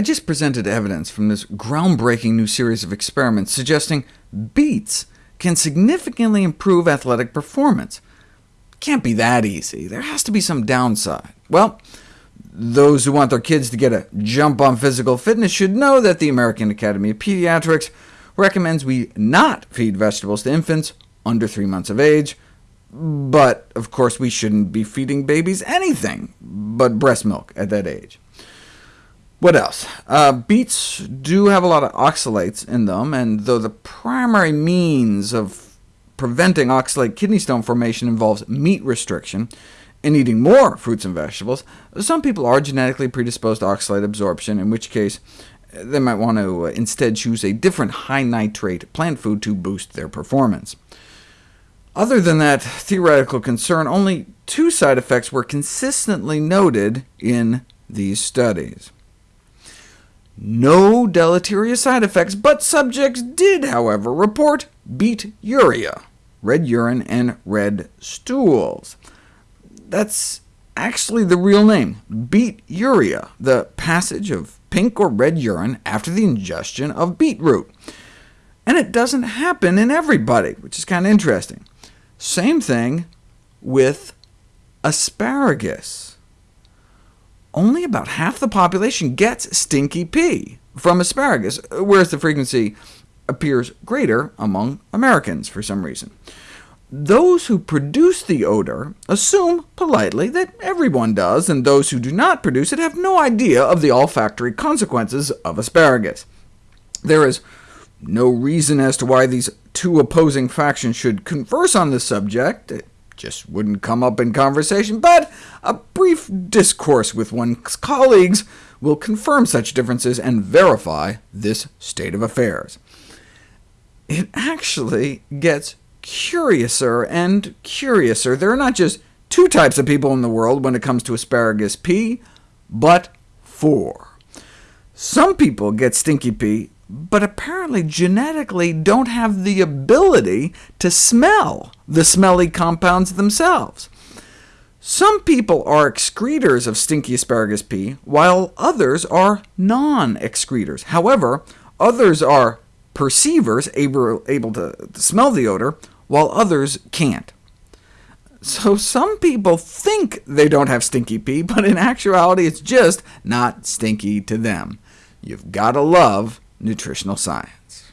I just presented evidence from this groundbreaking new series of experiments suggesting beets can significantly improve athletic performance. Can't be that easy. There has to be some downside. Well, those who want their kids to get a jump on physical fitness should know that the American Academy of Pediatrics recommends we not feed vegetables to infants under 3 months of age, but of course we shouldn't be feeding babies anything but breast milk at that age. What else? Uh, beets do have a lot of oxalates in them, and though the primary means of preventing oxalate kidney stone formation involves meat restriction and eating more fruits and vegetables, some people are genetically predisposed to oxalate absorption, in which case they might want to uh, instead choose a different high-nitrate plant food to boost their performance. Other than that theoretical concern, only two side effects were consistently noted in these studies. No deleterious side effects, but subjects did, however, report beeturia, red urine and red stools. That's actually the real name, beet beeturia, the passage of pink or red urine after the ingestion of beetroot. And it doesn't happen in everybody, which is kind of interesting. Same thing with asparagus only about half the population gets stinky pee from asparagus, whereas the frequency appears greater among Americans for some reason. Those who produce the odor assume politely that everyone does, and those who do not produce it have no idea of the olfactory consequences of asparagus. There is no reason as to why these two opposing factions should converse on this subject just wouldn't come up in conversation, but a brief discourse with one's colleagues will confirm such differences and verify this state of affairs. It actually gets curiouser and curiouser. There are not just two types of people in the world when it comes to asparagus pee, but four. Some people get stinky pee but apparently genetically don't have the ability to smell the smelly compounds themselves. Some people are excretors of stinky asparagus pee, while others are non-excretors. However, others are perceivers, able, able to, to smell the odor, while others can't. So some people think they don't have stinky pee, but in actuality it's just not stinky to them. You've got to love nutritional science.